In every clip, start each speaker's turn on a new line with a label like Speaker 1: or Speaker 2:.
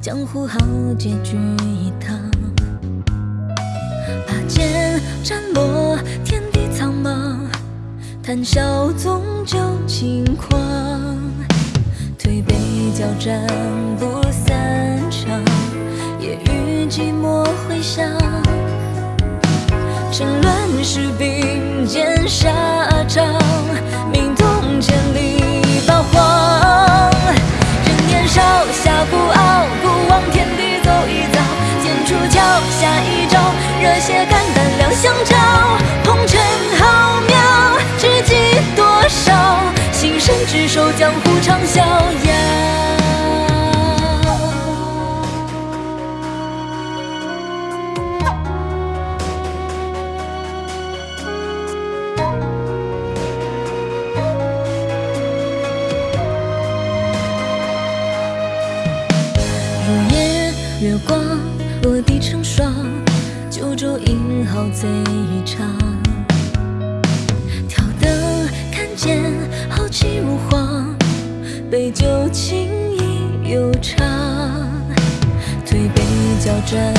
Speaker 1: 江湖豪杰聚一堂，拔剑斩落天地苍茫，谈笑纵酒轻狂，推杯交盏不散场，夜雨寂寞回响，趁乱世并肩沙场。江湖长逍遥。入夜月光落地成霜，九州英豪醉一场。杯酒情意悠长。推杯交盏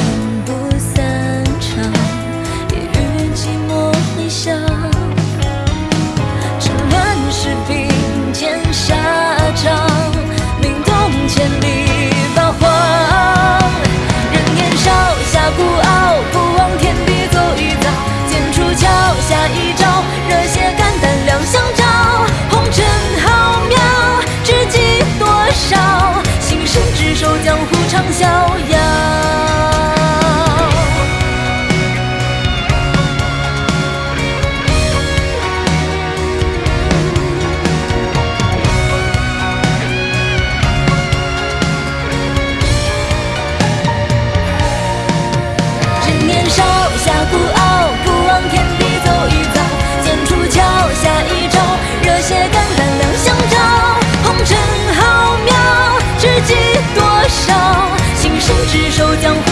Speaker 1: 守，江湖长逍遥。执，手，江湖